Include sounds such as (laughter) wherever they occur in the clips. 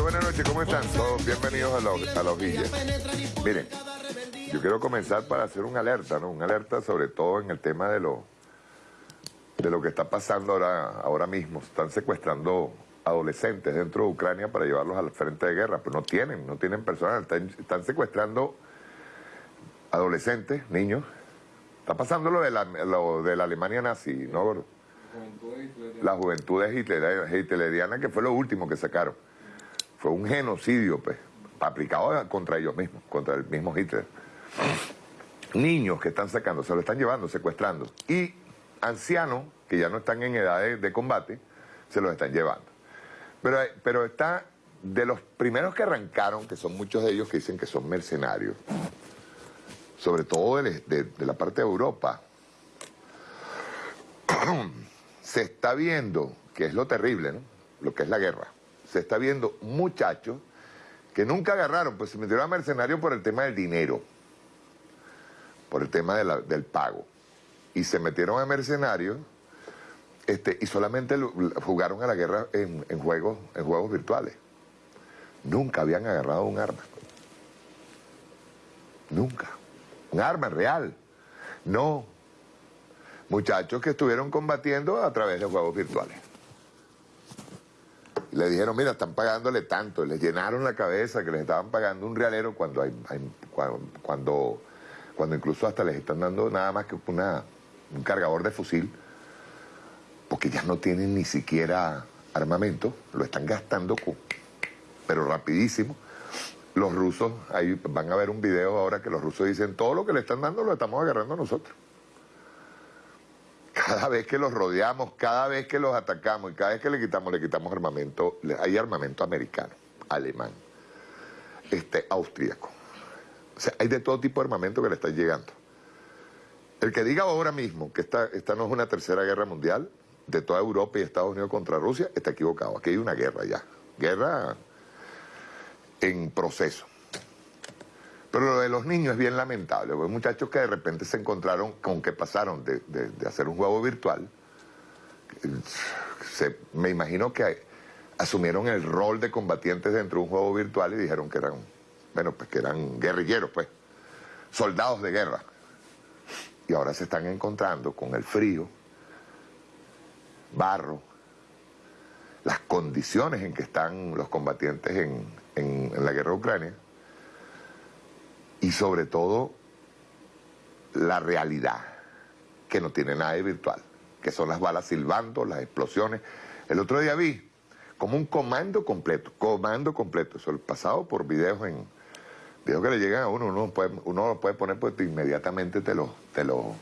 noches, buenas noches, ¿cómo están? Todos bienvenidos a los, a villas. Miren, yo quiero comenzar para hacer un alerta, ¿no? Un alerta sobre todo en el tema de lo, de lo que está pasando ahora, ahora mismo. Están secuestrando adolescentes dentro de Ucrania para llevarlos al frente de guerra, pero no tienen, no tienen personal, están, secuestrando adolescentes, niños. Está pasando lo de la, lo de la Alemania nazi, ¿no, La juventud hitleriana, que fue lo último que sacaron. Fue un genocidio, pues, aplicado contra ellos mismos, contra el mismo Hitler. Niños que están sacando, se lo están llevando, secuestrando. Y ancianos, que ya no están en edad de combate, se los están llevando. Pero, pero está de los primeros que arrancaron, que son muchos de ellos que dicen que son mercenarios, sobre todo de, la parte de Europa, (clears throat) se está viendo, que es lo terrible, ¿no? lo que es la guerra, se está viendo muchachos que nunca agarraron, pues se metieron a mercenarios por el tema del dinero, por el tema del pago, y se metieron a mercenarios este, y solamente jugaron a la guerra en, juegos, en juegos virtuales. Nunca habían agarrado un arma. Nunca. Un arma real. No. Muchachos que estuvieron combatiendo a través de juegos virtuales. Le dijeron, mira, están pagándole tanto. Les llenaron la cabeza que les estaban pagando un realero cuando, hay, cuando, cuando, incluso hasta les están dando nada más que una, un cargador de fusil porque ya no tienen ni siquiera armamento, lo están gastando, pero rapidísimo. Los rusos, ahí van a ver un video ahora que los rusos dicen, todo lo que le están dando lo estamos agarrando nosotros. Cada vez que los rodeamos, cada vez que los atacamos y cada vez que le quitamos, le quitamos armamento, hay armamento americano, alemán, este, austríaco. O sea, hay de todo tipo de armamento que le está llegando. El que diga ahora mismo que esta, esta no es una tercera guerra mundial, de toda Europa y Estados Unidos contra Rusia, está equivocado. Aquí hay una guerra ya. Guerra en proceso. Pero lo de los niños es bien lamentable, porque muchachos que de repente se encontraron con que pasaron de, hacer un juego virtual, me imagino que asumieron el rol de combatientes dentro de un juego virtual y dijeron que eran, bueno, pues que eran guerrilleros, pues, soldados de guerra. Y ahora se están encontrando con el frío, barro, las condiciones en que están los combatientes en, la guerra de Ucrania y sobre todo la realidad, que no tiene nada de virtual, que son las balas silbando, las explosiones. El otro día vi como un comando completo, comando completo, eso el pasado por videos en videos que le llegan a uno, uno, puede, uno lo puede poner pues inmediatamente te los te lo,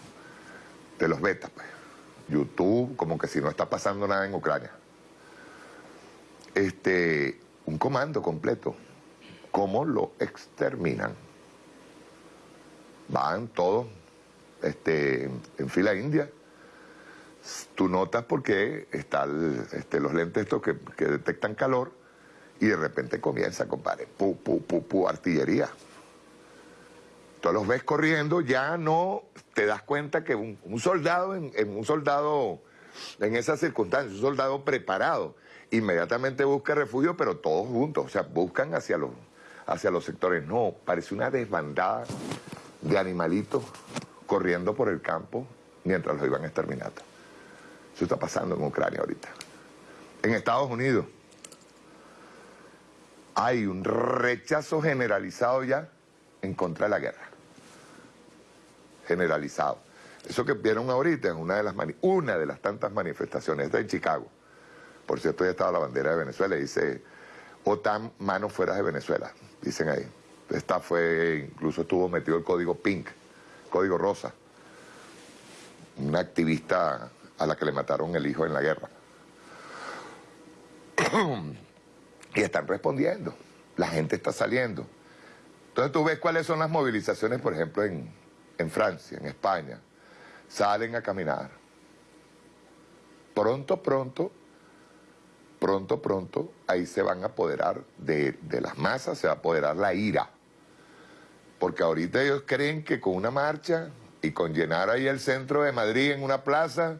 te los beta pues. YouTube, como que si no está pasando nada en Ucrania. Este, un comando completo. ¿Cómo lo exterminan? Van todos este, en fila india. Tú notas porque están este, los lentes estos que, que, detectan calor y de repente comienza, compadre, pu, pu, pu, pu, artillería. Tú los ves corriendo, ya no te das cuenta que un, soldado, en, un soldado en esas circunstancias, un soldado preparado, inmediatamente busca refugio, pero todos juntos, o sea, buscan hacia los, hacia los sectores. No, parece una desbandada de animalitos corriendo por el campo mientras los iban exterminando. Eso está pasando en Ucrania ahorita. En Estados Unidos hay un rechazo generalizado ya en contra de la guerra generalizado. Eso que vieron ahorita es una de las, una de las tantas manifestaciones. Está en Chicago. Por cierto, ya estaba la bandera de Venezuela y dice OTAN, manos fuera de Venezuela, dicen ahí. Esta fue, incluso estuvo metido el código pink, código rosa. Una activista a la que le mataron el hijo en la guerra. (clears throat) y están respondiendo. La gente está saliendo. Entonces tú ves cuáles son las movilizaciones, por ejemplo, en, en Francia, en España, salen a caminar. Pronto, pronto, pronto, pronto, ahí se van a apoderar de, las masas, se va a apoderar la ira. Porque ahorita ellos creen que con una marcha y con llenar ahí el centro de Madrid en una plaza,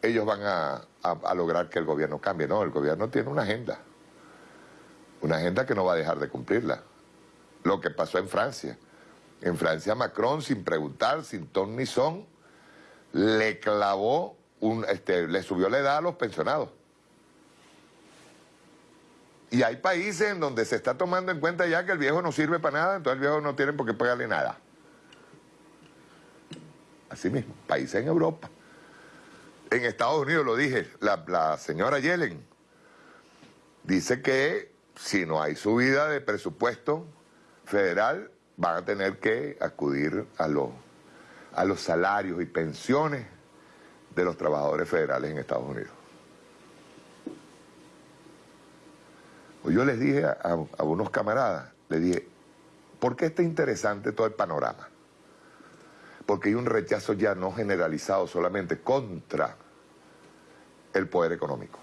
ellos van a, a lograr que el gobierno cambie. No, el gobierno tiene una agenda. Una agenda que no va a dejar de cumplirla. Lo que pasó en Francia. En Francia Macron, sin preguntar, sin ton ni son, le clavó, un, este, le subió la edad a los pensionados. Y hay países en donde se está tomando en cuenta ya que el viejo no sirve para nada, entonces el viejo no tiene por qué pagarle nada. Así mismo, países en Europa. En Estados Unidos, lo dije, la, la señora Yellen dice que si no hay subida de presupuesto federal, van a tener que acudir a a los salarios y pensiones de los trabajadores federales en Estados Unidos. Pues yo les dije a, a, unos camaradas, les dije, ¿por qué está interesante todo el panorama? Porque hay un rechazo ya no generalizado solamente contra el poder económico.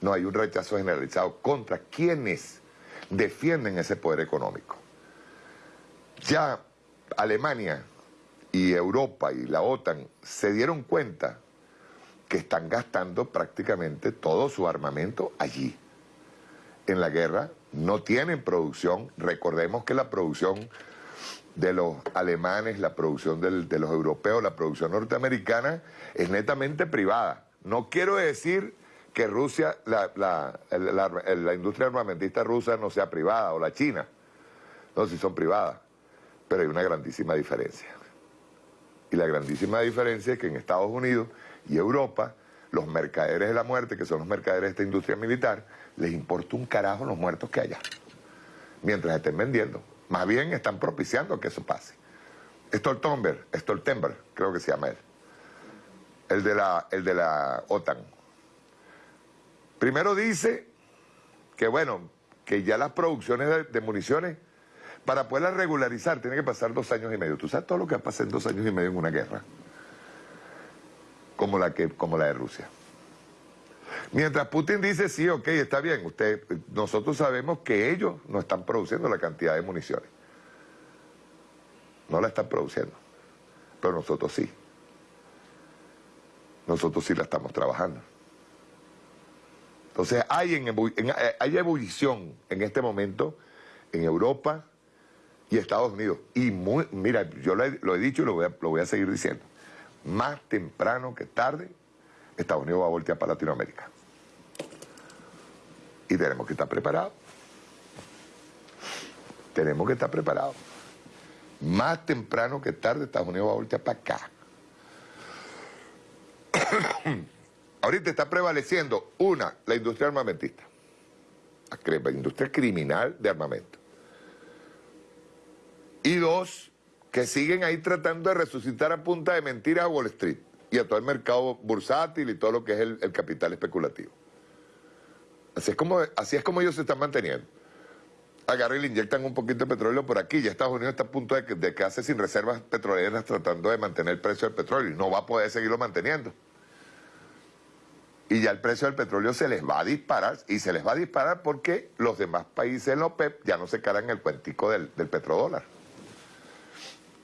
No, hay un rechazo generalizado contra quienes defienden ese poder económico. Ya Alemania y Europa y la OTAN se dieron cuenta que están gastando prácticamente todo su armamento allí. En la guerra no tienen producción, recordemos que la producción de los alemanes, la producción de los europeos, la producción norteamericana es netamente privada. No quiero decir que Rusia, la, la, industria armamentista rusa no sea privada, o la China. No, si son privadas. Pero hay una grandísima diferencia. Y la grandísima diferencia es que en Estados Unidos y Europa, los mercaderes de la muerte, que son los mercaderes de esta industria militar, les importa un carajo los muertos que haya. Mientras estén vendiendo. Más bien están propiciando que eso pase. Stoltenberg, Stoltenberg, creo que se llama él. El de la, el de la OTAN Primero dice que, bueno, que ya las producciones de, municiones, para poderlas regularizar, tiene que pasar dos años y medio. ¿Tú sabes todo lo que pasa en dos años y medio en una guerra? Como la, que, como la de Rusia. Mientras Putin dice, sí, ok, está bien, usted, nosotros sabemos que ellos no están produciendo la cantidad de municiones. No la están produciendo, pero nosotros sí. Nosotros sí la estamos trabajando. Entonces hay, en, eh, hay ebullición en este momento en Europa y Estados Unidos. Y mira, yo lo he, dicho y lo voy, a, lo voy a seguir diciendo. Más temprano que tarde, Estados Unidos va a voltear para Latinoamérica. Y tenemos que estar preparados. Tenemos que estar preparados. Más temprano que tarde, Estados Unidos va a voltear para acá. (coughs) Ahorita está prevaleciendo, una, la industria armamentista, la industria criminal de armamento. Y dos, que siguen ahí tratando de resucitar a punta de mentiras a Wall Street y a todo el mercado bursátil y todo lo que es el, capital especulativo. Así es, como, así es como ellos se están manteniendo. Agarran y le inyectan un poquito de petróleo por aquí. Ya Estados Unidos está a punto de, de quedarse sin reservas petroleras tratando de mantener el precio del petróleo y no va a poder seguirlo manteniendo y ya el precio del petróleo se les va a disparar y se les va a disparar porque los demás países en OPEP ya no se cargan el cuentico del, petrodólar.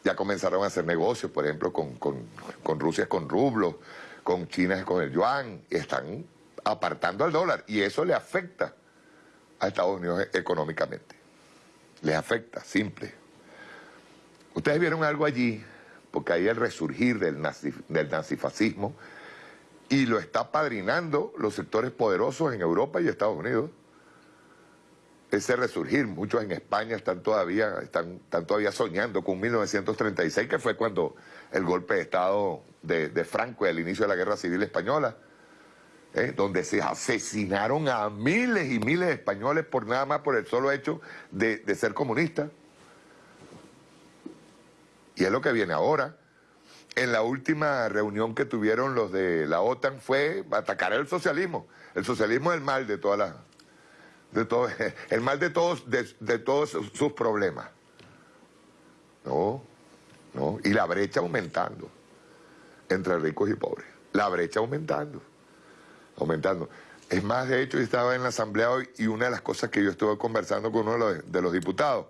Ya comenzaron a hacer negocios, por ejemplo, con, con Rusia con rublos, con China con el yuan, y están apartando al dólar y eso le afecta a Estados Unidos económicamente. Les afecta, simple. Ustedes vieron algo allí, porque ahí el resurgir del, del nazifascismo y lo está padrinando los sectores poderosos en Europa y Estados Unidos. Ese resurgir, muchos en España están todavía, están, todavía soñando con 1936, que fue cuando el golpe de Estado de, Franco y el inicio de la Guerra Civil Española, ¿eh? donde se asesinaron a miles y miles de españoles por nada más por el solo hecho de, de ser comunistas. Y es lo que viene ahora en la última reunión que tuvieron los de la OTAN fue atacar el socialismo. El socialismo es el mal de todas las... De todo, (laughs) el mal de todos, de, todos sus problemas. No, no. Y la brecha aumentando entre ricos y pobres. La brecha aumentando. Aumentando. Es más, de hecho, yo estaba en la asamblea hoy y una de las cosas que yo estuve conversando con uno de los diputados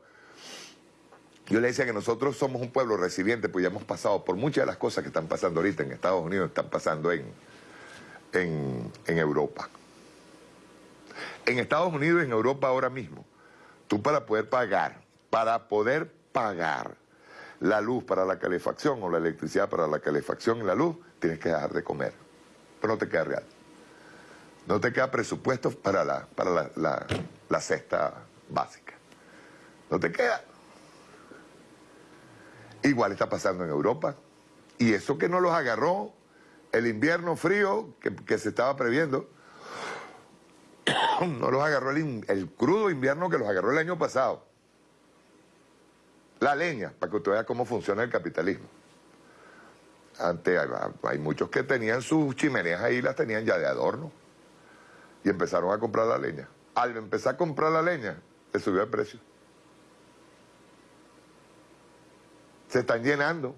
yo le decía que nosotros somos un pueblo recibiente, pues ya hemos pasado por muchas de las cosas que están pasando ahorita en Estados Unidos, están pasando en, en, Europa. En Estados Unidos y en Europa ahora mismo, tú para poder pagar, para poder pagar la luz para la calefacción o la electricidad para la calefacción y la luz, tienes que dejar de comer. Pero no te queda real. No te queda presupuesto para la, para la, cesta básica. No te queda. Igual está pasando en Europa. Y eso que no los agarró el invierno frío que, se estaba previendo, no los agarró el, crudo invierno que los agarró el año pasado. La leña, para que usted vea cómo funciona el capitalismo. Antes hay, muchos que tenían sus chimeneas ahí, las tenían ya de adorno. Y empezaron a comprar la leña. Al empezar a comprar la leña, le subió el precio. Se están llenando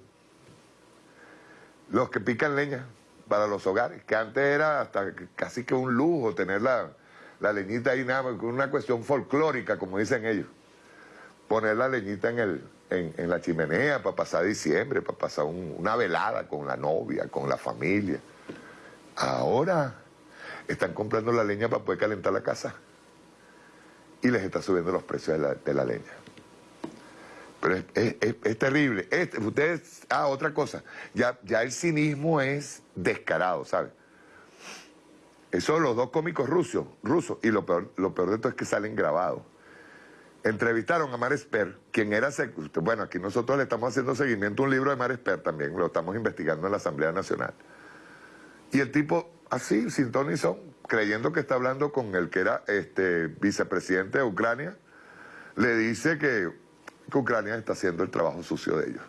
los que pican leña para los hogares, que antes era hasta casi que un lujo tener la, la leñita ahí, nada, una cuestión folclórica, como dicen ellos poner la leñita en, el, en, la chimenea para pasar diciembre, para pasar una velada con la novia, con la familia. Ahora están comprando la leña para poder calentar la casa y les está subiendo los precios de la, leña. Pero es, terrible. ustedes, ah, otra cosa, ya, ya el cinismo es descarado, ¿sabes? Eso los dos cómicos rusos, rusos, y lo peor, lo peor de todo es que salen grabados entrevistaron a Mar Esper, quien era, bueno, aquí nosotros le estamos haciendo seguimiento a un libro de Mar Esper también, lo estamos investigando en la Asamblea Nacional. Y el tipo, así, sin ton ni son, creyendo que está hablando con el que era este vicepresidente de Ucrania, le dice que Ucrania está haciendo el trabajo sucio de ellos.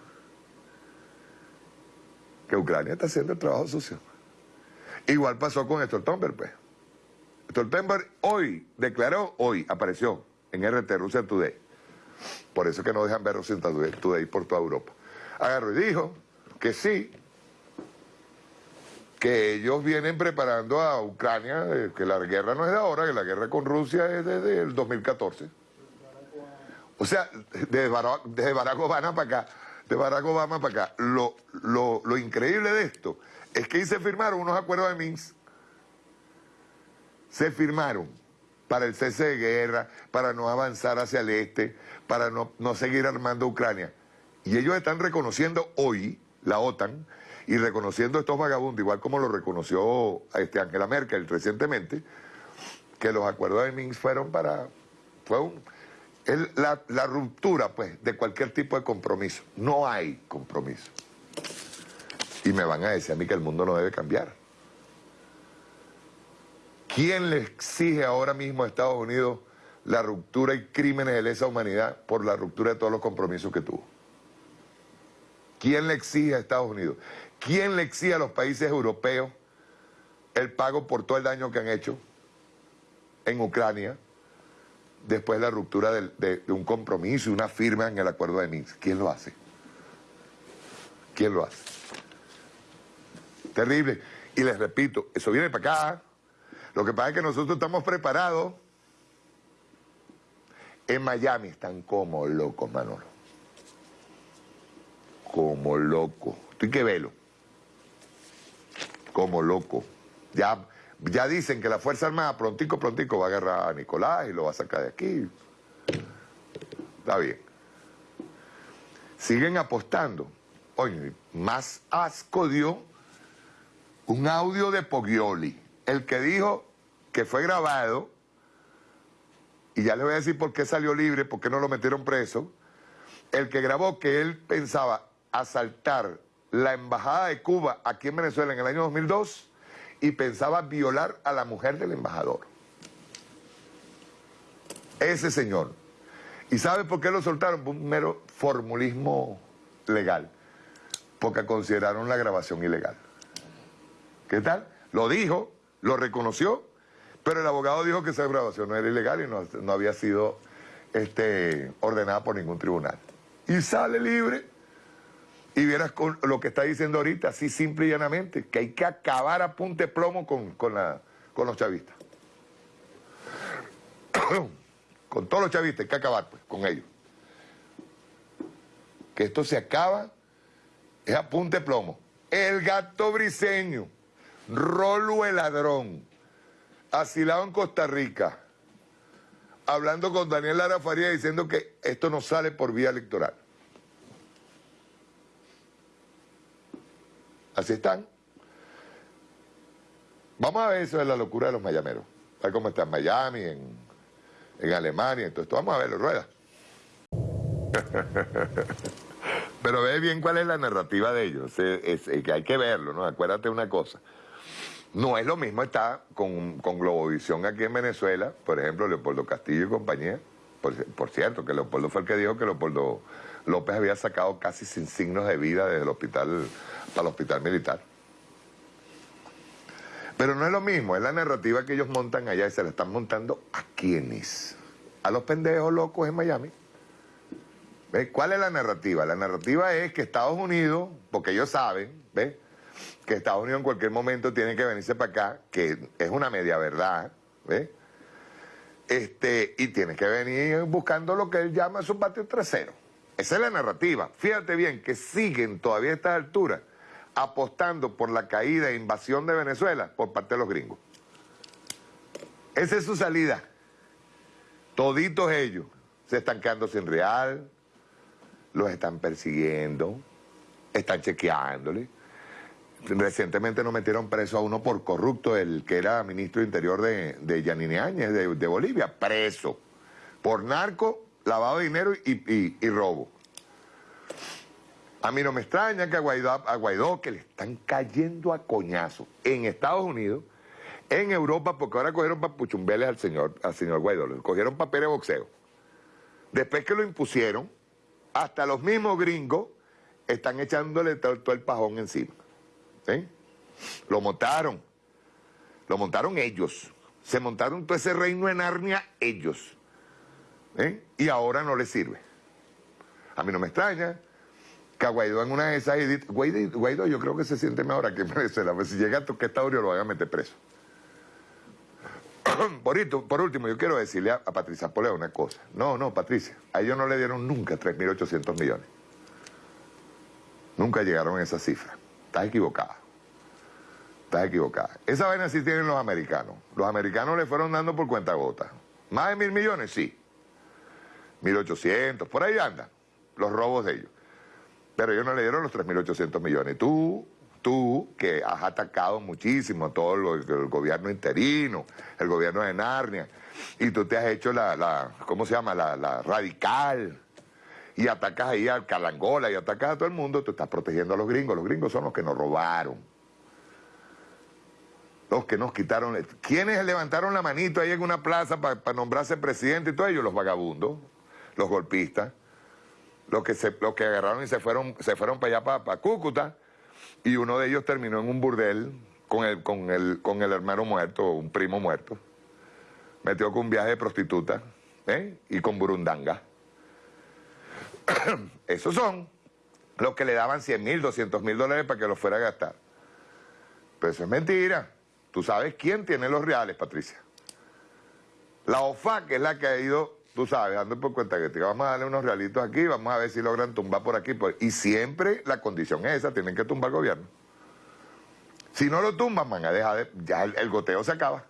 Que Ucrania está haciendo el trabajo sucio. Igual pasó con Stoltenberg, pues. Stoltenberg hoy declaró, hoy apareció, en RT, Rusia Today. Por eso que no dejan ver Rusia Today por toda Europa. Agarró y dijo que sí, que ellos vienen preparando a Ucrania, eh, que la guerra no es de ahora, que la guerra con Rusia es desde el 2014. O sea, desde Barack, Obama para acá, de Barack Obama para acá. Lo, lo, lo increíble de esto es que ahí se firmaron unos acuerdos de Minsk. Se firmaron para el cese de guerra, para no avanzar hacia el este, para no, seguir armando Ucrania. Y ellos están reconociendo hoy, la OTAN, y reconociendo estos vagabundos, igual como lo reconoció este Angela Merkel recientemente, que los acuerdos de Minsk fueron para... fue la, la ruptura, pues, de cualquier tipo de compromiso. No hay compromiso. Y me van a decir a mí que el mundo no debe cambiar. ¿Quién le exige ahora mismo a Estados Unidos la ruptura y crímenes de lesa humanidad por la ruptura de todos los compromisos que tuvo? ¿Quién le exige a Estados Unidos? ¿Quién le exige a los países europeos el pago por todo el daño que han hecho en Ucrania después de la ruptura de, un compromiso y una firma en el acuerdo de Minsk? ¿Quién lo hace? ¿Quién lo hace? Terrible. Y les repito, eso viene para acá. Lo que pasa es que nosotros estamos preparados. En Miami están como locos, Manolo. Como loco. Estoy que velo. Como loco. Ya, ya dicen que la Fuerza Armada prontico, prontico va a agarrar a Nicolás y lo va a sacar de aquí. Está bien. Siguen apostando. Oye, más asco dio un audio de Pogioli el que dijo que fue grabado, y ya le voy a decir por qué salió libre, por qué no lo metieron preso, el que grabó que él pensaba asaltar la embajada de Cuba aquí en Venezuela en el año 2002 y pensaba violar a la mujer del embajador. Ese señor. ¿Y sabe por qué lo soltaron? un mero formulismo legal. Porque consideraron la grabación ilegal. ¿Qué tal? Lo dijo, lo reconoció, pero el abogado dijo que esa grabación no era ilegal y no, había sido este, ordenada por ningún tribunal. Y sale libre. Y vieras con lo que está diciendo ahorita, así simple y llanamente, que hay que acabar a punte plomo con, los chavistas. (coughs) con todos los chavistas hay que acabar pues, con ellos. Que esto se acaba es a punte plomo. El gato briseño Rolo el ladrón, asilado en Costa Rica, hablando con Daniel Lara Faría diciendo que esto no sale por vía electoral. Así están. Vamos a ver eso de la locura de los mayameros. A ver cómo está en Miami, en, en Alemania, entonces vamos a verlo, rueda. (laughs) Pero ve bien cuál es la narrativa de ellos, es, que hay que verlo, ¿no? Acuérdate una cosa. No es lo mismo estar con, con Globovisión aquí en Venezuela, por ejemplo, Leopoldo Castillo y compañía. Por, cierto, que Leopoldo fue el que dijo que Leopoldo López había sacado casi sin signos de vida desde el hospital para el hospital militar. Pero no es lo mismo, es la narrativa que ellos montan allá y se la están montando a quienes. A los pendejos locos en Miami. ¿Cuál es la narrativa? La narrativa es que Estados Unidos, porque ellos saben, ¿ves? Que Estados Unidos en cualquier momento tiene que venirse para acá, que es una media verdad, ¿ves? Este, y tiene que venir buscando lo que él llama su patio trasero. Esa es la narrativa. Fíjate bien que siguen todavía a estas alturas apostando por la caída e invasión de Venezuela por parte de los gringos. Esa es su salida. Toditos ellos se están quedando sin real, los están persiguiendo, están chequeándole. Recientemente nos metieron preso a uno por corrupto, el que era ministro de Interior de, de Yanine Áñez, de, Bolivia, preso. Por narco, lavado de dinero y, robo. A mí no me extraña que a Guaidó, que le están cayendo a coñazo en Estados Unidos, en Europa, porque ahora cogieron papuchumbeles al señor, al señor Guaidó, le cogieron papel de boxeo. Después que lo impusieron, hasta los mismos gringos están echándole todo, el pajón encima. Lo montaron. Lo montaron ellos. Se montaron todo ese reino en Arnia ellos. Y ahora no les sirve. A mí no me extraña que a Guaidó en una de esas... Guaidó, yo creo que se siente mejor aquí en (laughs) Venezuela. Pues si llega a Toquestaurio lo van a meter preso. (clears throat) por, último, yo quiero decirle a, Patricia Poleo una cosa. No, no, Patricia, a ellos no le dieron nunca 3.800 millones. Nunca llegaron a esa cifra. Estás equivocada. Estás equivocada. Esa vaina sí tienen los americanos. Los americanos le fueron dando por cuenta gota. Más de mil millones, sí. 1.800, por ahí andan los robos de ellos. Pero ellos no le dieron los 3.800 millones. Tú tú que has atacado muchísimo a todo el gobierno interino, el gobierno de Narnia, y tú te has hecho la, ¿cómo se llama? La, radical, y atacas ahí al Calangola y atacas a todo el mundo, tú estás protegiendo a los gringos. Los gringos son los que nos robaron. Los que nos quitaron... ¿Quiénes levantaron la manito ahí en una plaza para nombrarse presidente y todo ellos? Los vagabundos, los golpistas, los que, se, los que agarraron y se fueron, se fueron para allá, para, Cúcuta, y uno de ellos terminó en un burdel con el, con el, con el hermano muerto, un primo muerto. Metió con un viaje de prostituta ¿eh? y con burundanga. (coughs) Esos son los que le daban 100 mil, 200 mil dólares para que los fuera a gastar. Pero eso es mentira. Tú sabes quién tiene los reales, Patricia. La OFAC es la que ha ido tú sabes, dando por cuenta que te vamos a darle unos realitos aquí, vamos a ver si logran tumbar por aquí. Y siempre la condición es esa, tienen que tumbar el gobierno. Si no lo tumban, van a dejar de, ya el, goteo se acaba.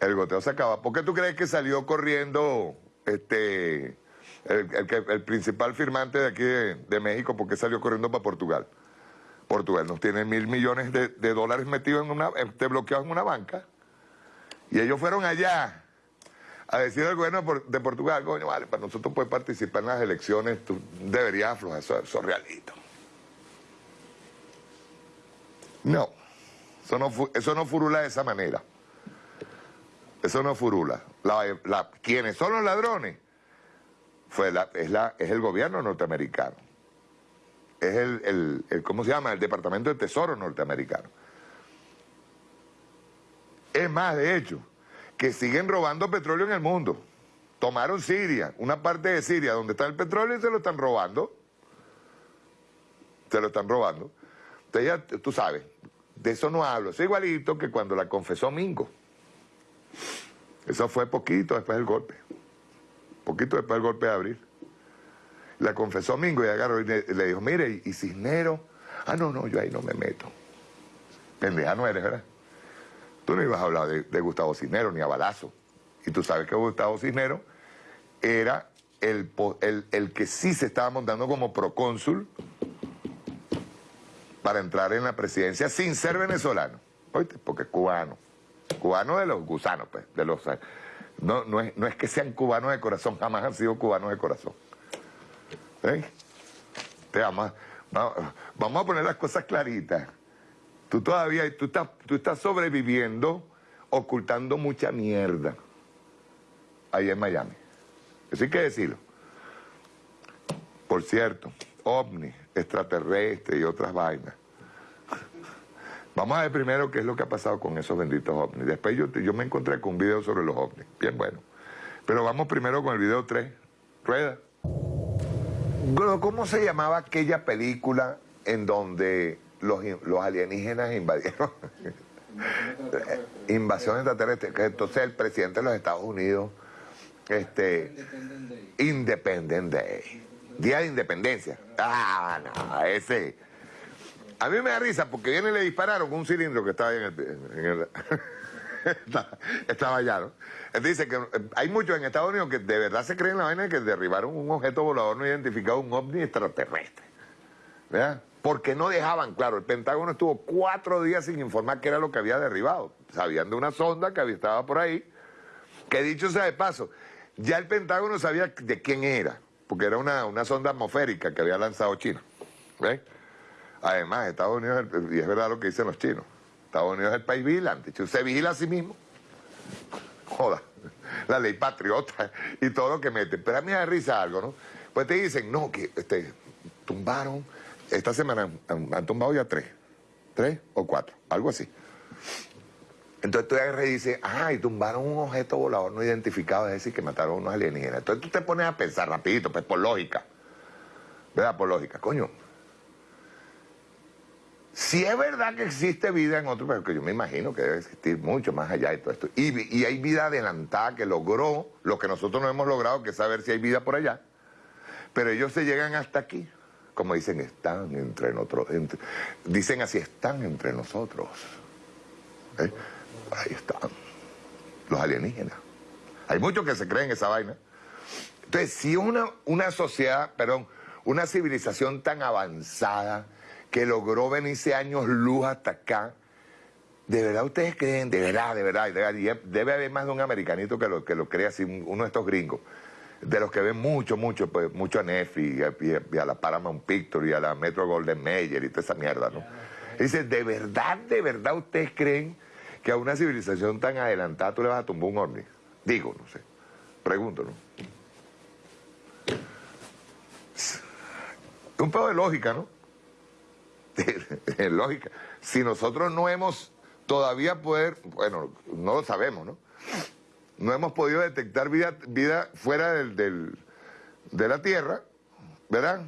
El goteo se acaba. ¿Por qué tú crees que salió corriendo este el, principal firmante de aquí de, México? ¿Por qué salió corriendo para Portugal? Portugal nos tiene mil millones de, dólares metidos en una, bloqueados en una banca. Y ellos fueron allá a decir al gobierno de Portugal, coño, vale, para nosotros poder participar en las elecciones, tú deberías aflojar, eso, eso realito. No, eso no, eso no furula de esa manera. Eso no furula. La, quienes son los ladrones fue la, es, la, es el gobierno norteamericano. Es el, el, ¿cómo se llama? El Departamento de Tesoro norteamericano. Es más, de hecho, que siguen robando petróleo en el mundo. Tomaron Siria, una parte de Siria donde está el petróleo y se lo están robando. Se lo están robando. Entonces ya, tú sabes, de eso no hablo. Es igualito que cuando la confesó Mingo. Eso fue poquito después del golpe. Poquito después del golpe de abril. La confesó Mingo y agarró y le, dijo, mire, ¿y Cisnero? Ah, no, no, yo ahí no me meto. Pendeja no eres, ¿verdad? Tú no ibas a hablar de, Gustavo Cisneros ni a Balazo. y tú sabes que Gustavo Cisneros era el, el, que sí se estaba montando como procónsul para entrar en la presidencia sin ser venezolano, ¿oíste? Porque cubano, cubano de los gusanos, pues, de los... No, no, es, no es que sean cubanos de corazón, jamás han sido cubanos de corazón. ¿Eh? Te vamos, vamos a poner las cosas claritas. Tú todavía, tú estás, tú estás sobreviviendo ocultando mucha mierda ahí en Miami. Eso hay que decirlo. Por cierto, ovni, extraterrestre y otras vainas. Vamos a ver primero qué es lo que ha pasado con esos benditos ovnis. Después yo, yo me encontré con un video sobre los ovnis. Bien bueno. Pero vamos primero con el video 3. Rueda. ¿Cómo se llamaba aquella película en donde los, los alienígenas invadieron? Invasión extraterrestre. Entonces el presidente de los Estados Unidos, este, Independent Day. Día de Independencia. Ah, no, ese. A mí me da risa porque viene y le dispararon un cilindro que estaba ahí en el... (laughs) estaba allá, ¿no? dice que eh, hay muchos en Estados Unidos que de verdad se creen la vaina de que derribaron un objeto volador no identificado, un ovni extraterrestre. ¿Verdad? Porque no dejaban, claro, el Pentágono estuvo cuatro días sin informar qué era lo que había derribado. Sabían de una sonda que estaba por ahí, que dicho sea de paso, ya el Pentágono sabía de quién era, porque era una, una sonda atmosférica que había lanzado China. ¿Ves? Además, Estados Unidos, y es verdad lo que dicen los chinos, Estados Unidos es el país vigilante. Se vigila a sí mismo. Joda. La ley patriota y todo lo que mete. Pero a mí me da risa algo, ¿no? Pues te dicen, no, que este, tumbaron, esta semana han, tumbado ya tres. Tres o cuatro, algo así. Entonces tú agarras y dices, ah, y tumbaron un objeto volador no identificado, es decir, que mataron a unos alienígenas. Entonces tú te pones a pensar rapidito, pues por lógica. ¿Verdad? Por lógica. Coño, si es verdad que existe vida en otro, pero que yo me imagino que debe existir mucho más allá de todo esto. Y, hay vida adelantada que logró lo que nosotros no hemos logrado, que es saber si hay vida por allá. Pero ellos se llegan hasta aquí. Como dicen, están entre nosotros. dicen así, están entre nosotros. ¿Eh? Ahí están. Los alienígenas. Hay muchos que se creen esa vaina. Entonces, si una, una sociedad, perdón, una civilización tan avanzada que logró venirse años luz hasta acá. ¿De verdad ustedes creen? De verdad, de verdad, debe haber más de un americanito que lo, que lo crea así, uno de estos gringos. De los que ven mucho, mucho, pues, mucho a Nefi y a, la Paramount Picture y a la Metro Golden Mayer y toda esa mierda, ¿no? dice, ¿de verdad, de verdad ustedes creen que a una civilización tan adelantada tú le vas a tumbar un ovni? Digo, no sé. Pregunto, ¿no? Un poco de lógica, ¿no? (laughs) lógica. Si nosotros no hemos todavía poder, bueno, no lo sabemos, ¿no? No hemos podido detectar vida, vida fuera del, de la Tierra, ¿verdad?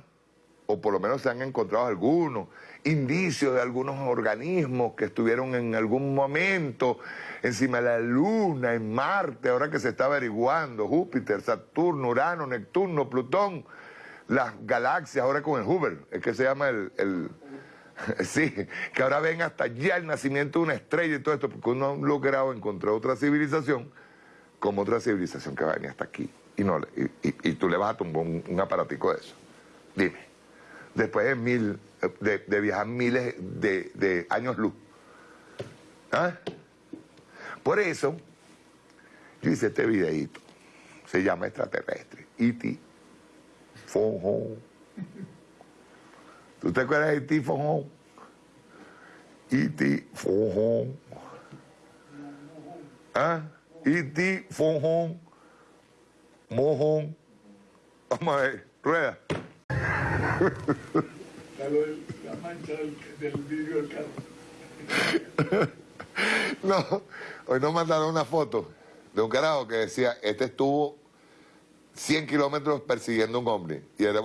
O por lo menos se han encontrado algunos indicios de algunos organismos que estuvieron en algún momento encima de la Luna, en Marte, ahora que se está averiguando, Júpiter, Saturno, Urano, Neptuno, Plutón, las galaxias, ahora con el Hubble, es que se llama el (laughs) Sí, que ahora ven hasta allá el nacimiento de una estrella y todo esto, porque uno ha logrado encontrar otra civilización como otra civilización que va a venir hasta aquí. Y, no, y, tú le vas a tumbar un, aparatico de eso. Dime, después de, mil, de, viajar miles de, años luz. ¿Ah? Por eso, yo hice este videíto. Se llama extraterrestre. E.T. Phone ¿Tú te acuerdas de E.T. Fonjón? E.T. Fonjón. ¿Ah? E.T. Fonjón. Mojón. Vamos a ver, rueda. La mancha del, vidrio del carro. no, hoy nos mandaron una foto de un carajo que decía, este estuvo 100 kilómetros persiguiendo un hombre. Y era,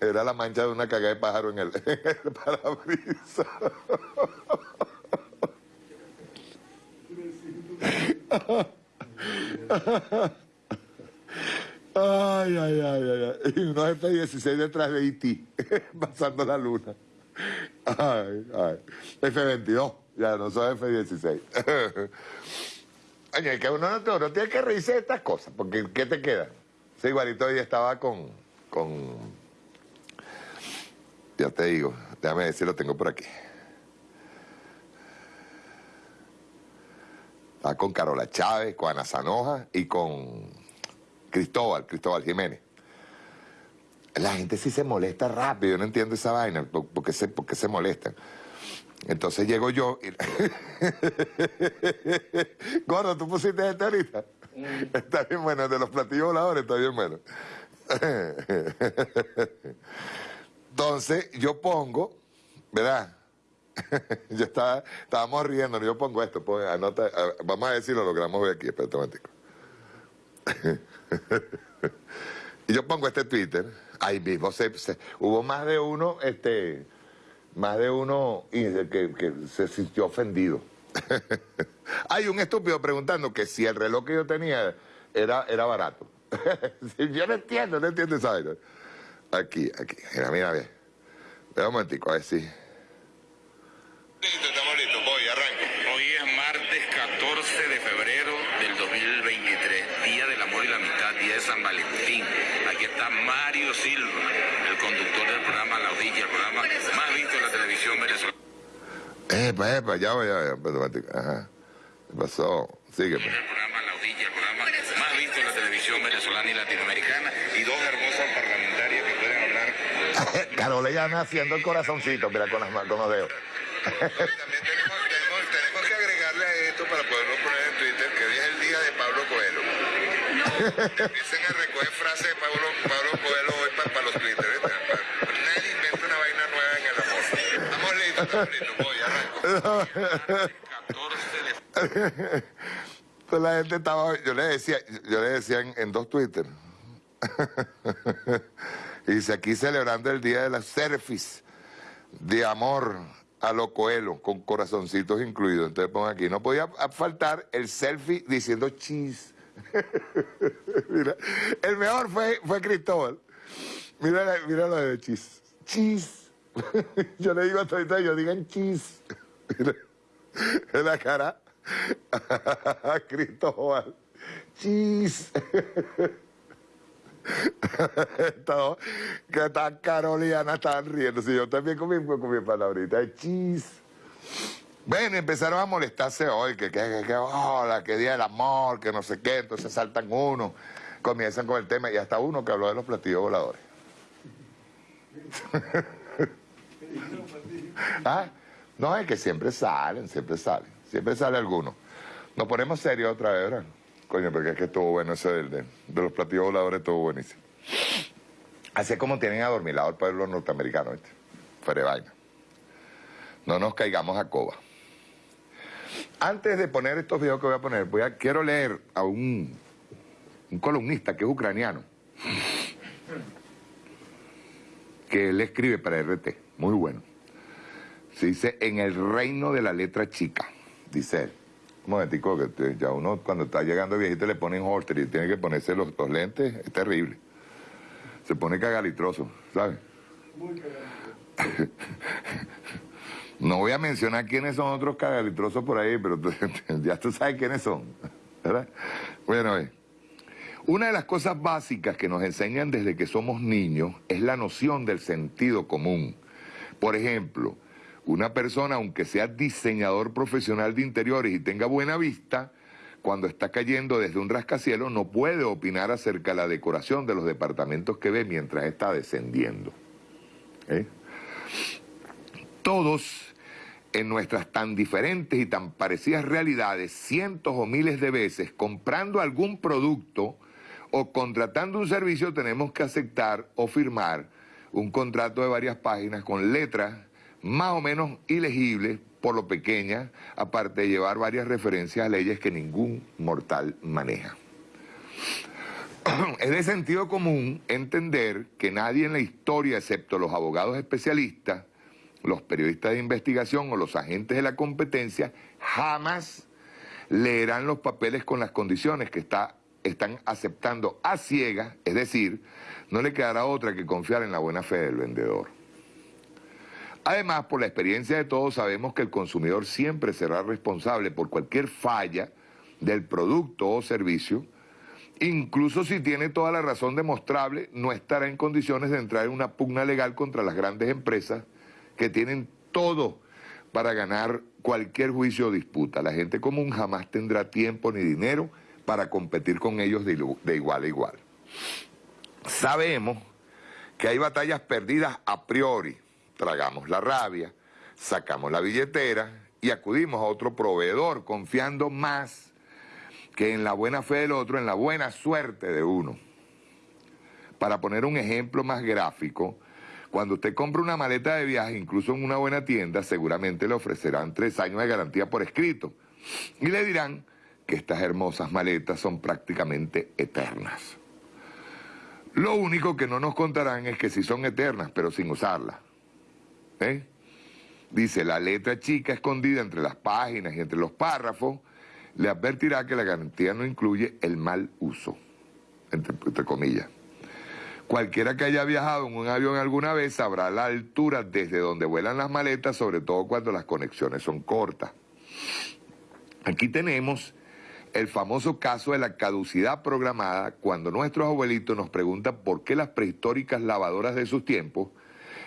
era, la mancha de una cagada de pájaro en el, (laughs) el parabrisas. Ay, ay, ay, ay, Y unos F-16 detrás de Haití, (laughs) pasando la luna. Ay, ay. F-22, ya no son F-16. (laughs) Oye, que uno no, tiene que reírse de estas cosas, porque ¿qué te queda? Sí, igualito hoy estaba con, con... Ya te digo, déjame ver si lo tengo por aquí. Estaba con Carola Chávez, con Ana Zanoja y con Cristóbal, Cristóbal Jiménez. La gente sí se molesta rápido, yo no entiendo esa vaina, ¿por qué se, por qué se molestan? Entonces llego yo y... (laughs) Gordo, ¿tú pusiste este ahorita? Mm. Está bien bueno, de los platillos voladores está bien bueno. (laughs) Entonces yo pongo, ¿verdad? (laughs) yo estaba, estábamos riendo, yo pongo esto, anota, vamos a ver si lo logramos ver aquí, espérate un (laughs) y yo pongo este Twitter, ahí mismo hubo más de uno, este más de uno que, que se sintió ofendido. (laughs) Hay un estúpido preguntando que si el reloj que yo tenía era, era barato. yo no entiendo, no entiendo esa vaina. Aquí, aquí, mira, mira, bien. Espera un momentico, a ver si... Listo, estamos listos, voy, arranco. Hoy es martes 14 de febrero del 2023, Día del Amor y la Amistad, Día de San Valentín. Aquí está Mario Silva, el conductor del programa La Odilla, el programa más visto en la televisión venezolana. Epa, epa, ya voy, ya voy, ajá. ¿Qué pasó? Sigue. Pues. El programa La Odilla, el programa más visto en la televisión venezolana y latinoamericana, y dos hermosas parlamentarias que pueden hablar. Carola ya haciendo el corazoncito, mira, con, las, con los dedos. También tenemos, tenemos, tenemos, que agregarle a esto para poderlo poner en Twitter que hoy es el día de Pablo Coelho. Empiecen a recoger frases de Pablo, Pablo Coelho hoy para, para los Twitter. Nadie inventa una vaina nueva en el amor. Estamos listos, estamos listos. Voy, arranco. 14 de... La gente estaba, yo le decía, yo le decía en, en dos Twitter. Dice aquí celebrando el día de las selfies de amor a lo coelo, con corazoncitos incluidos. Entonces pongo aquí, no podía faltar el selfie diciendo cheese. (laughs) mira, el mejor fue, fue Cristóbal. Mira, mira lo de cheese. Cheese. (laughs) yo le digo a todos yo digan cheese. mira, en la cara. Cristóbal. Cheese. (laughs) (laughs) que tan Carolina están riendo. Si yo también con mi, con mi palabrita, chis. Ven, empezaron a molestarse hoy, que, que, que, hola, que día del amor, que no sé qué, entonces saltan uno, comienzan con el tema, y hasta uno que habló de los platillos voladores. (laughs) ¿Ah? No, es que siempre salen, siempre salen, siempre sale alguno. Nos ponemos serios otra vez, ¿verdad? Coño, porque es que estuvo bueno ese del, de, los platillos voladores, estuvo buenísimo. Así es como tienen adormilado el pueblo norteamericano, ¿viste? Fuera vaina. No nos caigamos a coba. Antes de poner estos videos que voy a poner, quiero leer a un, un columnista que es ucraniano, que él escribe para RT, muy bueno. Se dice, en el reino de la letra chica, dice él. Un momentico, que ya uno cuando está llegando viejito le ponen holter y tiene que ponerse los, dos lentes, es terrible. Se pone cagalitroso, ¿sabes? Muy cagalitroso. (laughs) no voy a mencionar quiénes son otros cagalitrosos por ahí, pero (laughs) ya tú sabes quiénes son, ¿verdad? Bueno, eh, una de las cosas básicas que nos enseñan desde que somos niños es la noción del sentido común. Por ejemplo, una persona, aunque sea diseñador profesional de interiores y tenga buena vista, cuando está cayendo desde un rascacielos no puede opinar acerca de la decoración de los departamentos que ve mientras está descendiendo. ¿Eh? Todos en nuestras tan diferentes y tan parecidas realidades, cientos o miles de veces, comprando algún producto o contratando un servicio, tenemos que aceptar o firmar un contrato de varias páginas con letras más o menos ilegible por lo pequeña, aparte de llevar varias referencias a leyes que ningún mortal maneja. (clears throat) Es de sentido común entender que nadie en la historia, excepto los abogados especialistas, los periodistas de investigación o los agentes de la competencia, jamás leerán los papeles con las condiciones que está, están aceptando a ciegas, es decir, no le quedará otra que confiar en la buena fe del vendedor. Además, por la experiencia de todos, sabemos que el consumidor siempre será responsable por cualquier falla del producto o servicio, incluso si tiene toda la razón demostrable, no estará en condiciones de entrar en una pugna legal contra las grandes empresas que tienen todo para ganar cualquier juicio o disputa. La gente común jamás tendrá tiempo ni dinero para competir con ellos de, igual a igual. Sabemos que hay batallas perdidas a priori. Tragamos la rabia, sacamos la billetera y acudimos a otro proveedor confiando más que en la buena fe del otro, en la buena suerte de uno. Para poner un ejemplo más gráfico, cuando usted compra una maleta de viaje, incluso en una buena tienda, seguramente le ofrecerán tres años de garantía por escrito. Y le dirán que estas hermosas maletas son prácticamente eternas. Lo único que no nos contarán es que si son eternas, pero sin usarlas. Dice, la letra chica escondida entre las páginas y entre los párrafos, le advertirá que la garantía no incluye el mal uso, entre comillas. Cualquiera que haya viajado en un avión alguna vez sabrá la altura desde donde vuelan las maletas, sobre todo cuando las conexiones son cortas. Aquí tenemos el famoso caso de la caducidad programada cuando nuestros abuelitos nos preguntan por qué las prehistóricas lavadoras de sus tiempos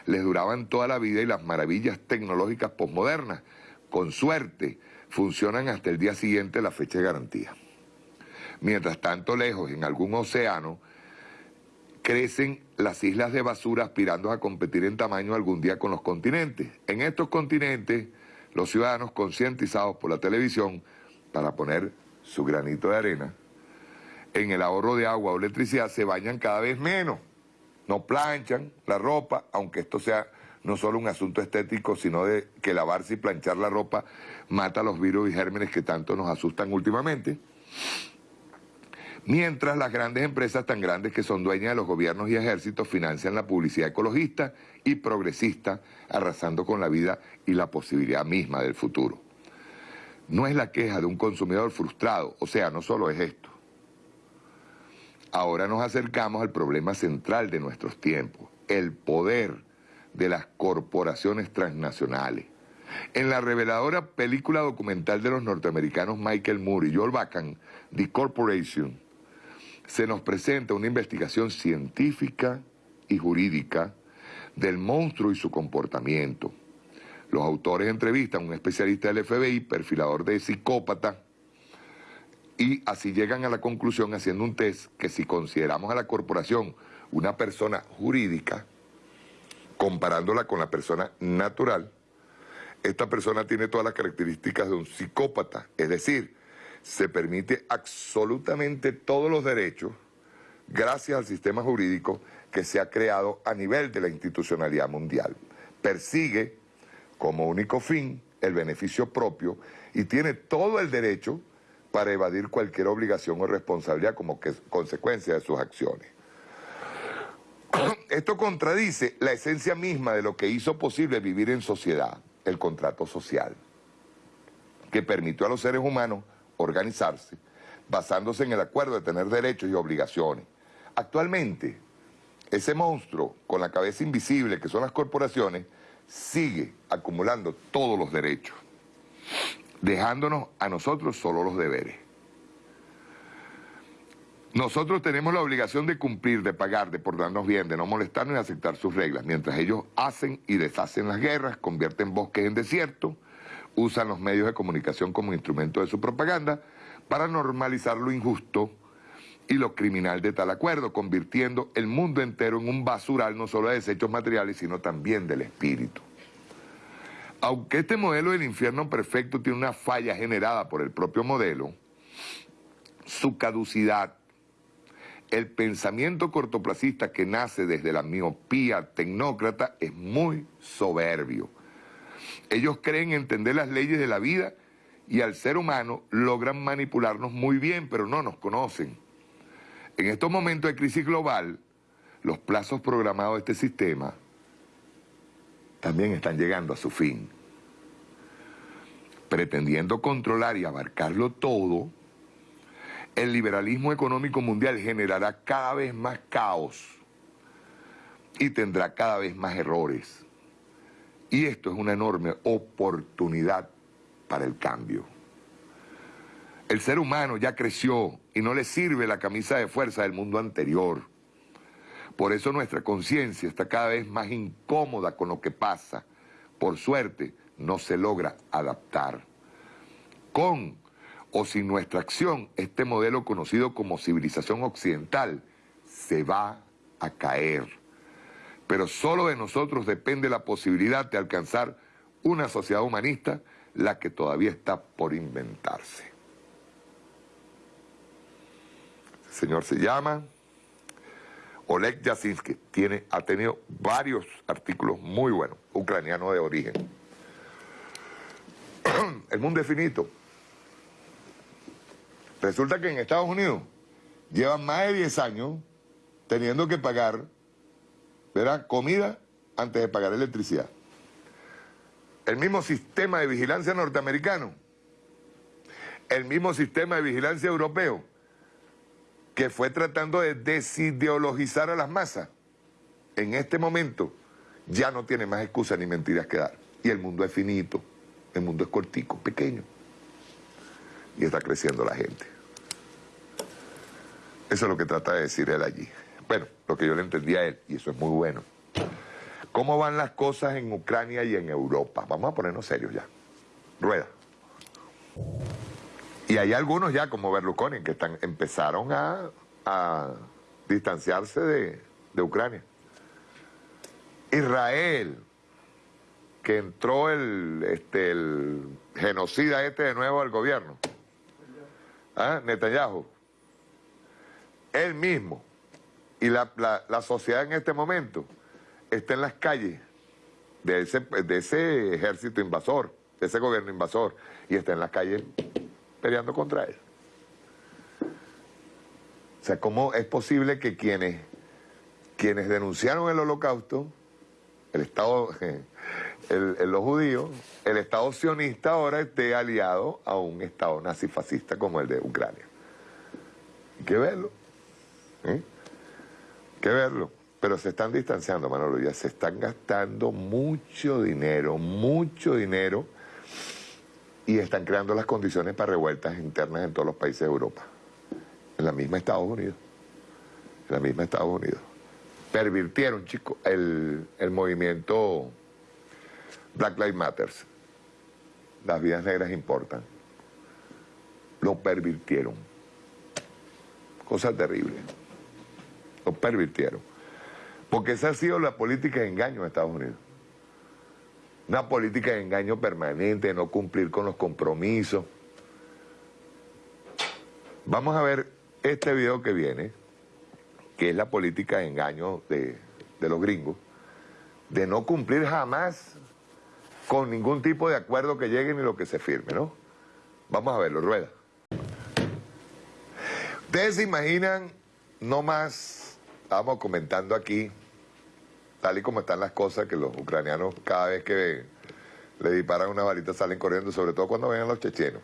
les duraban toda la vida y las maravillas tecnológicas posmodernas, con suerte, funcionan hasta el día siguiente la fecha de garantía. Mientras tanto lejos, en algún océano, crecen las islas de basura aspirando a competir en tamaño algún día con los continentes. En estos continentes, los ciudadanos concientizados por la televisión para poner su granito de arena, en el ahorro de agua o electricidad se bañan cada vez menos. No planchan la ropa, aunque esto sea no solo un asunto estético, sino de que lavarse y planchar la ropa mata los virus y gérmenes que tanto nos asustan últimamente. Mientras las grandes empresas tan grandes que son dueñas de los gobiernos y ejércitos financian la publicidad ecologista y progresista, arrasando con la vida y la posibilidad misma del futuro. No es la queja de un consumidor frustrado, o sea, no solo es esto. Ahora nos acercamos al problema central de nuestros tiempos, el poder de las corporaciones transnacionales. En la reveladora película documental de los norteamericanos Michael Moore y Joel Bacan, The Corporation, se nos presenta una investigación científica y jurídica del monstruo y su comportamiento. Los autores entrevistan a un especialista del FBI, perfilador de psicópata, y así llegan a la conclusión haciendo un test que si consideramos a la corporación una persona jurídica, comparándola con la persona natural, esta persona tiene todas las características de un psicópata, es decir, se permite absolutamente todos los derechos gracias al sistema jurídico que se ha creado a nivel de la institucionalidad mundial. Persigue como único fin el beneficio propio y tiene todo el derecho para evadir cualquier obligación o responsabilidad como que consecuencia de sus acciones. (coughs) Esto contradice la esencia misma de lo que hizo posible vivir en sociedad, el contrato social, que permitió a los seres humanos organizarse, basándose en el acuerdo de tener derechos y obligaciones. Actualmente, ese monstruo con la cabeza invisible que son las corporaciones, sigue acumulando todos los derechos, dejándonos a nosotros solo los deberes. Nosotros tenemos la obligación de cumplir, de pagar, de portarnos bien, de no molestarnos y aceptar sus reglas, mientras ellos hacen y deshacen las guerras, convierten bosques en desierto, usan los medios de comunicación como instrumento de su propaganda para normalizar lo injusto y lo criminal de tal acuerdo, convirtiendo el mundo entero en un basural no solo de desechos materiales, sino también del espíritu. Aunque este modelo del infierno perfecto tiene una falla generada por el propio modelo, su caducidad, el pensamiento cortoplacista que nace desde la miopía tecnócrata es muy soberbio ellos creen entender las leyes de la vida y al ser humano logran manipularnos muy bien, pero no nos conocen. En estos momentos de crisis global, los plazos programados de este sistema también están llegando a su fin. Pretendiendo controlar y abarcarlo todo, el liberalismo económico mundial generará cada vez más caos y tendrá cada vez más errores. Y esto es una enorme oportunidad para el cambio. El ser humano ya creció y no le sirve la camisa de fuerza del mundo anterior. Por eso nuestra conciencia está cada vez más incómoda con lo que pasa. Por suerte, no se logra adaptar. Con o sin nuestra acción, este modelo conocido como civilización occidental se va a caer. Pero solo de nosotros depende la posibilidad de alcanzar una sociedad humanista, la que todavía está por inventarse. El señor se llama Oleg Yasinski, tiene, ha tenido varios artículos muy buenos, ucraniano de origen. (clears throat) El mundo es finito. Resulta que en Estados Unidos llevan más de 10 años teniendo que pagar ¿verdad? comida antes de pagar electricidad. El mismo sistema de vigilancia norteamericano, el mismo sistema de vigilancia europeo, que fue tratando de desideologizar a las masas, en este momento ya no tiene más excusas ni mentiras que dar. Y el mundo es finito, el mundo es cortico, pequeño. Y está creciendo la gente. Eso es lo que trata de decir él allí. Bueno, lo que yo le entendía a él, y eso es muy bueno. ¿Cómo van las cosas en Ucrania y en Europa? Vamos a ponernos serios ya. Rueda. Y hay algunos ya, como Berlusconi, que están, empezaron a, distanciarse de, de Ucrania. Israel, que entró el, este, el genocida este de nuevo al gobierno. ¿Ah? Netanyahu él mismo y la, sociedad en este momento está en las calles de ese, de ese ejército invasor, de ese gobierno invasor, y está en las calles peleando contra él. O sea, ¿cómo es posible que quienes, quienes denunciaron el holocausto, el Estado, (laughs) los judíos, el Estado sionista ahora esté aliado a un Estado nazifascista como el de Ucrania? Hay que verlo. ¿Eh? Que verlo. Pero se están distanciando, Manolo, ya se están gastando mucho dinero, mucho dinero, y están creando las condiciones para revueltas internas en todos los países de Europa. En la misma Estados Unidos. En la misma Estados Unidos. Pervirtieron, chicos, el, el movimiento Black Lives Matter. Las vidas negras importan. Lo pervirtieron. Cosa terrible lo pervirtieron. Porque esa ha sido la política de engaño de Estados Unidos. Una política de engaño permanente, de no cumplir con los compromisos. Vamos a ver este video que viene, que es la política de engaño de, de los gringos, de no cumplir jamás con ningún tipo de acuerdo que llegue ni lo que se firme, ¿no? Vamos a verlo, rueda. Ustedes se imaginan no más estábamos comentando aquí, tal y como están las cosas, que los ucranianos cada vez que le disparan una varita salen corriendo, sobre todo cuando ven a los chechenos.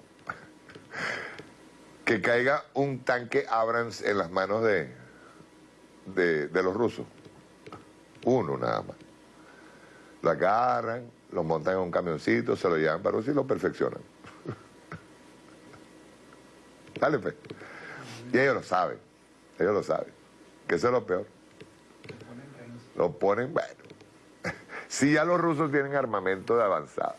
que caiga un tanque Abrams en las manos de, de, los rusos. Uno nada más. Lo agarran, lo montan en un camioncito, se lo llevan para Rusia y lo perfeccionan. (laughs) Dale, pues. Y ellos lo saben, ellos lo saben que eso es lo peor. Lo ponen, bueno. (laughs) Si ya los rusos tienen armamento de avanzada,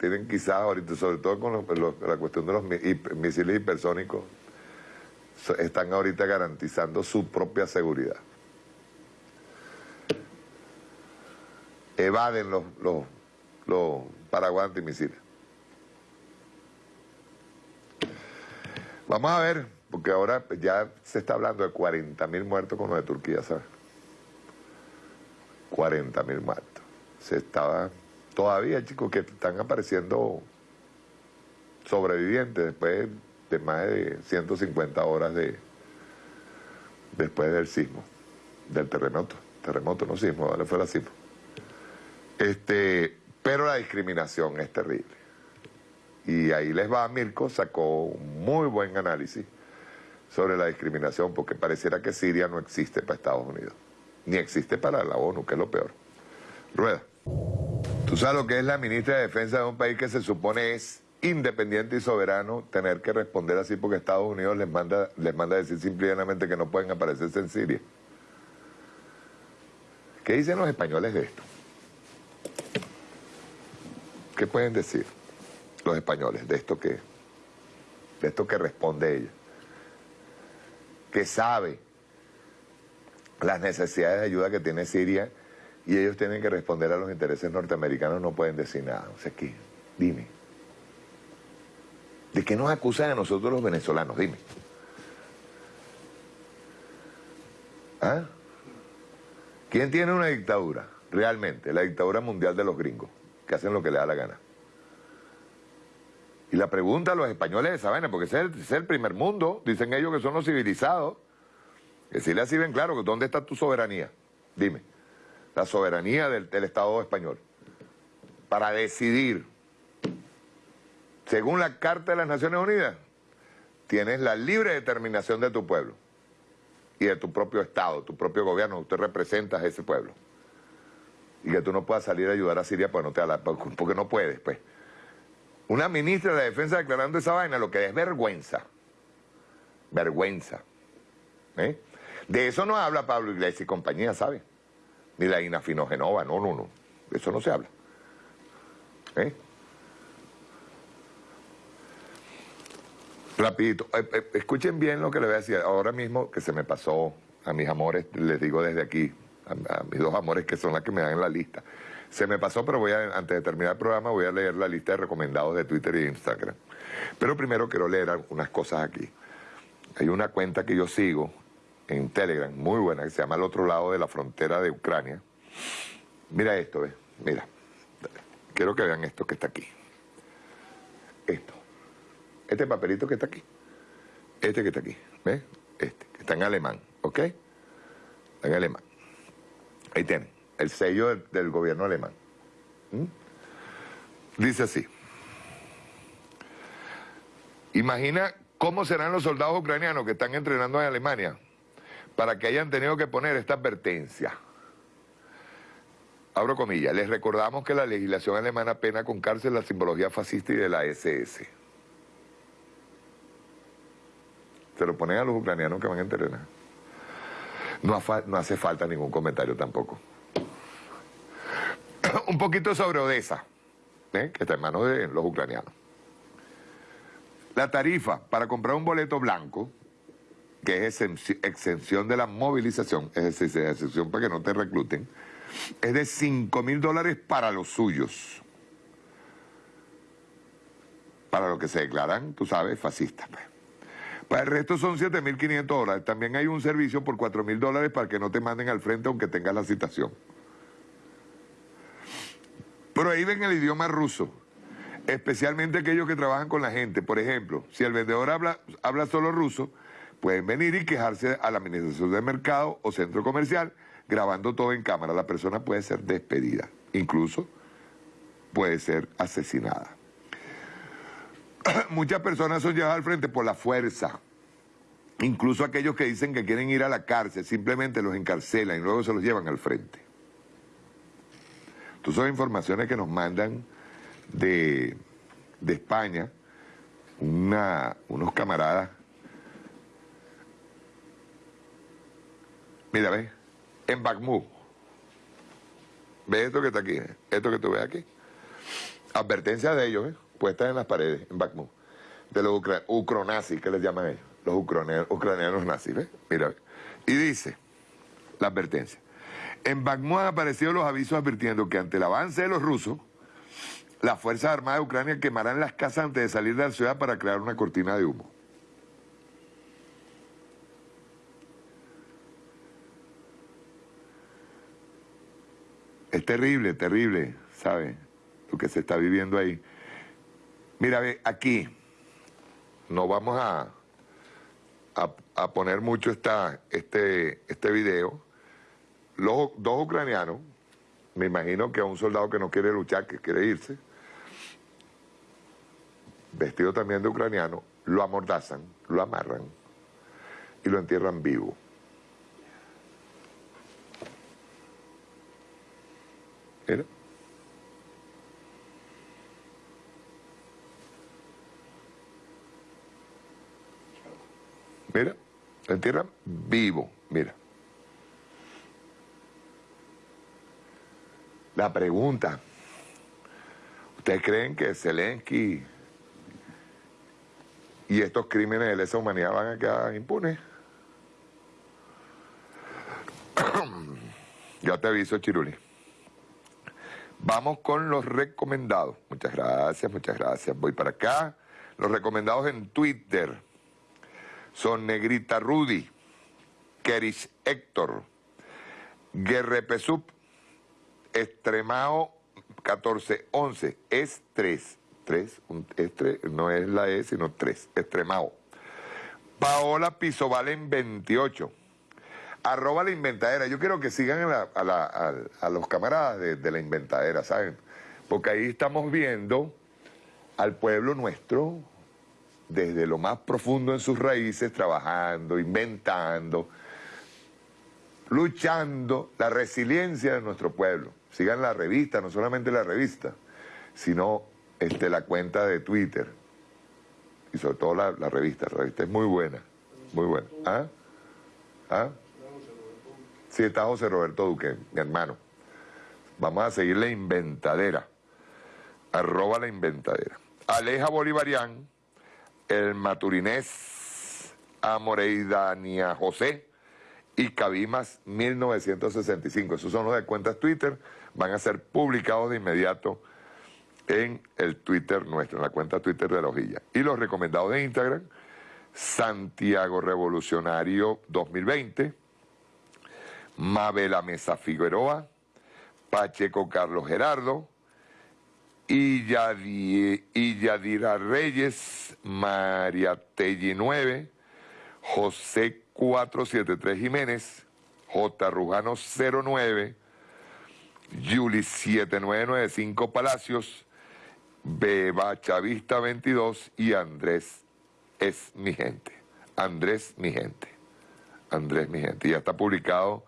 tienen quizás ahorita, sobre todo con la cuestión de los misiles hipersónicos, están ahorita garantizando su propia seguridad. Evaden los, los, los paraguas antimisiles. Vamos a ver porque ahora ya se está hablando de 40 mil muertos con lo de Turquía, ¿sabes? 40 mil muertos. Se estaba... Todavía, chicos, que están apareciendo sobrevivientes después de más de 150 horas de después del sismo, del terremoto. Terremoto, no sismo, ¿vale? Fue la sismo. Este, pero la discriminación es terrible. Y ahí les va, Mirko sacó un muy buen análisis sobre la discriminación, porque pareciera que Siria no existe para Estados Unidos, ni existe para la ONU, que es lo peor. Rueda. Tú sabes lo que es la ministra de Defensa de un país que se supone es independiente y soberano tener que responder así porque Estados Unidos les manda, les manda a decir simplemente que no pueden aparecerse en Siria? ¿Qué dicen los españoles de esto? ¿Qué pueden decir los españoles de esto que, de esto que responde ella? Que sabe las necesidades de ayuda que tiene Siria y ellos tienen que responder a los intereses norteamericanos, no pueden decir nada. O sea, ¿qué? Dime. ¿De qué nos acusan a nosotros los venezolanos? Dime. ¿Ah? ¿Quién tiene una dictadura? Realmente, la dictadura mundial de los gringos, que hacen lo que les da la gana. Y la pregunta a los españoles de esa porque es, el, primer mundo, dicen ellos que son los civilizados, que si le así ven claro, ¿dónde está tu soberanía? Dime, la soberanía del Estado español, para decidir según la Carta de las Naciones Unidas, tienes la libre determinación de tu pueblo y de tu propio Estado, tu propio gobierno, usted representa a ese pueblo. Y que tú no puedas salir a ayudar a Siria porque no, te porque no puedes, pues. Una ministra de Defensa declarando esa vaina, lo que es vergüenza. Vergüenza. ¿Eh? De eso no habla Pablo Iglesias y compañía, ¿sabe? Ni la Inafinogenova, no, no, no. De eso no se habla. ¿Eh? Rapidito, eh, eh, escuchen bien lo que le voy a decir. Ahora mismo que se me pasó a mis amores, les digo desde aquí, a, mis dos amores que son las que me dan en la lista. Se me pasó, pero voy a, antes de terminar el programa voy a leer la lista de recomendados de Twitter y Instagram. Pero primero quiero leer algunas cosas aquí. Hay una cuenta que yo sigo en Telegram, muy buena, que se llama El otro lado de la frontera de Ucrania. Mira esto, ¿ves? Mira. Quiero que vean esto que está aquí. Esto. Este papelito que está aquí. Este que está aquí. ¿Ves? Este, está en alemán. ¿Ok? Está en alemán. Ahí tienen. El sello del, gobierno alemán. ¿Mm? Dice así. Imagina cómo serán los soldados ucranianos que están entrenando en Alemania para que hayan tenido que poner esta advertencia. Abro comillas, les recordamos que la legislación alemana pena con cárcel la simbología fascista y de la SS. Se lo ponen a los ucranianos que van a entrenar. No, hace falta ningún comentario tampoco. (clears throat) Un poquito sobre Odessa, ¿eh? que está en manos de los ucranianos. La tarifa para comprar un boleto blanco, que es exención de la movilización, es decir, exención para que no te recluten, es de 5 mil dólares para los suyos. Para los que se declaran, tú sabes, fascistas. Pues. Para el resto son 7.500 dólares. También hay un servicio por 4.000 dólares para que no te manden al frente aunque tengas la citación. Prohíben el idioma ruso, especialmente aquellos que trabajan con la gente. Por ejemplo, si el vendedor habla, habla solo ruso, pueden venir y quejarse a la administración del mercado o centro comercial grabando todo en cámara. La persona puede ser despedida, incluso puede ser asesinada. (clears throat) muchas personas son llevadas al frente por la fuerza. Incluso aquellos que dicen que quieren ir a la cárcel, simplemente los encarcelan y luego se los llevan al frente. Entonces son informaciones que nos mandan de, España, unos camaradas. Mira, ve, en Bakhmut. ¿Ves esto que está aquí? Esto que tú ves aquí. Advertencia de ellos, ¿eh? puestas en las paredes, en Bakhmut, de los ucronazis, que les llaman ellos, los ucranianos, nazis, ¿ves? Mira, y dice, la advertencia, en Bakhmut han aparecido los avisos advirtiendo que ante el avance de los rusos, las Fuerzas Armadas de Ucrania quemarán las casas antes de salir de la ciudad para crear una cortina de humo. Es terrible, terrible, ¿sabe? Lo que se está viviendo ahí. Mira, ve, aquí no vamos a, a, poner mucho esta, este, este video. Los dos ucranianos, me imagino que a un soldado que no quiere luchar, que quiere irse, vestido también de ucraniano, lo amordazan, lo amarran y lo entierran vivo. Mira, lo entierran vivo, mira. La pregunta, ¿ustedes creen que Zelensky y estos crímenes de lesa humanidad van a quedar impunes? (clears throat) ya te aviso, Chiruli. Vamos con los recomendados. Muchas gracias, muchas gracias. Voy para acá. Los recomendados en Twitter son Negrita Rudy, Keris Héctor, Guerrepesup, Extremao 1411, es 3. 3, no es la E, sino 3, Extremao. Paola Pisovalen 28. Arroba la inventadera. Yo quiero que sigan a, los camaradas de, de, la inventadera, ¿saben? Porque ahí estamos viendo al pueblo nuestro desde lo más profundo en sus raíces, trabajando, inventando, luchando, la resiliencia de nuestro pueblo. Sigan la revista, no solamente la revista, sino este, la cuenta de Twitter. Y sobre todo la, revista, la revista es muy buena, muy buena. ¿Ah? ¿Ah? Sí, está José Roberto Duque, mi hermano. Vamos a seguir la inventadera. Arroba la inventadera. Aleja Bolivarián, el Maturinés, Amoreidania José y Cabimas 1965. Esos son los de cuentas Twitter. Van a ser publicados de inmediato en el Twitter nuestro, en la cuenta Twitter de la hojilla. Y los recomendados de Instagram, Santiago Revolucionario 2020, Mabela Mesa Figueroa, Pacheco Carlos Gerardo, Yadira Reyes, María Telli 9, José 473 Jiménez, J. Rujano 09, Yuli 7995 Palacios, Beba Chavista 22 y Andrés es mi gente. Andrés mi gente. Andrés mi gente. Ya está publicado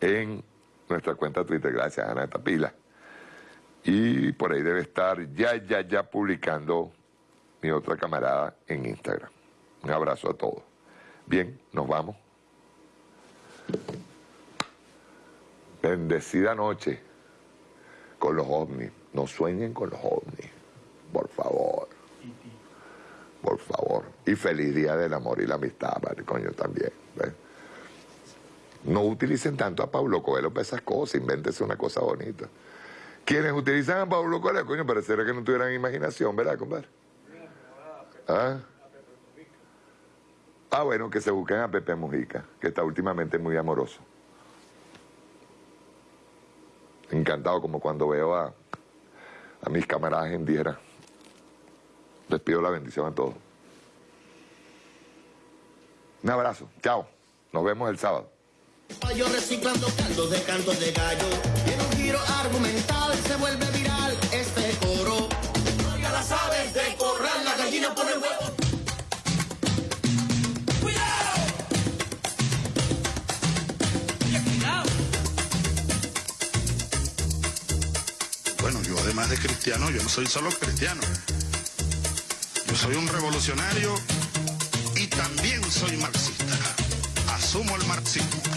en nuestra cuenta Twitter. Gracias, Ana Tapila. Y por ahí debe estar ya, ya, ya publicando mi otra camarada en Instagram. Un abrazo a todos. Bien, nos vamos. Bendecida noche con los ovnis. No sueñen con los ovnis por favor. Por favor. Y feliz día del amor y la amistad, padre, coño, también. No utilicen tanto a Pablo Coelho para esas cosas, invéntese una cosa bonita. Quienes utilizan a Pablo Coelho, coño, pareciera que no tuvieran imaginación, ¿verdad, compadre? ¿Ah? ah, bueno, que se busquen a Pepe Mujica, que está últimamente muy amoroso. Encantado como cuando veo a, mis camaradas en Diera. Les pido la bendición a todos. Un abrazo. Chao. Nos vemos el sábado. Se vuelve viral este coro. Oiga las aves de corral, la gallina pone huevo. ¡Cuidado! cuidado. Bueno, yo además de cristiano, yo no soy solo cristiano. Yo soy un revolucionario y también soy marxista. Asumo el marxismo.